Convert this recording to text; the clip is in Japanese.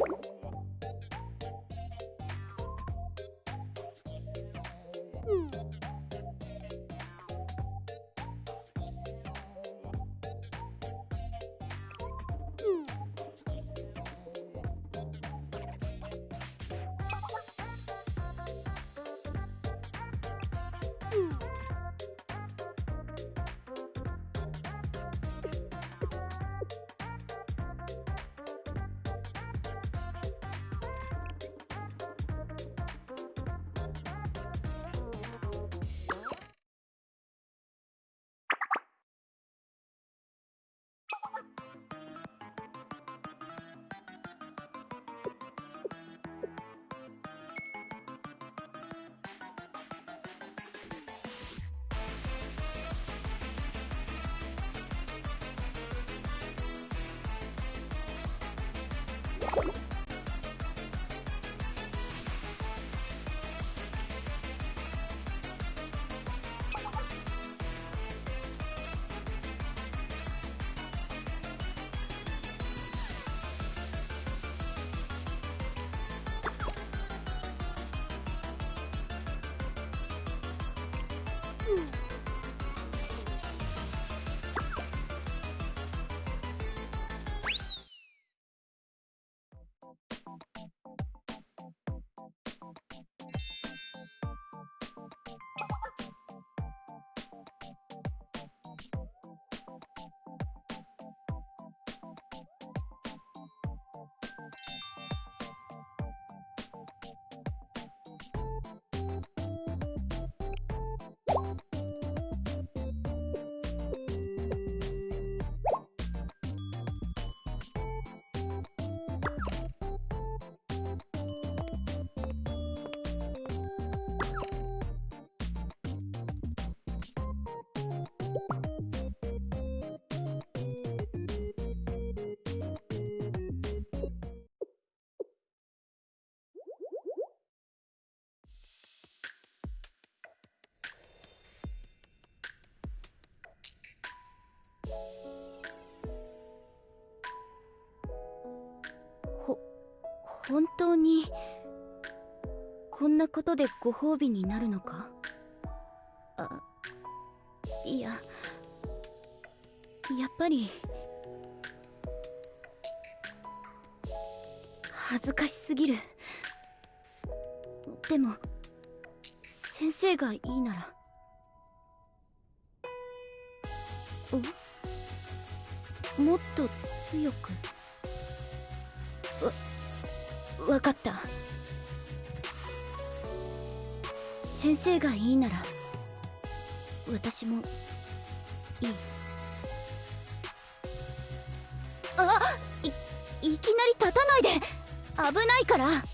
you Woo! 本当にこんなことでご褒美になるのか？あいややっぱり恥ずかしすぎる。でも先生がいいなら。もっと強く？分かった。先生がいいなら私もいい。あいいきなり立たないで。危ないから。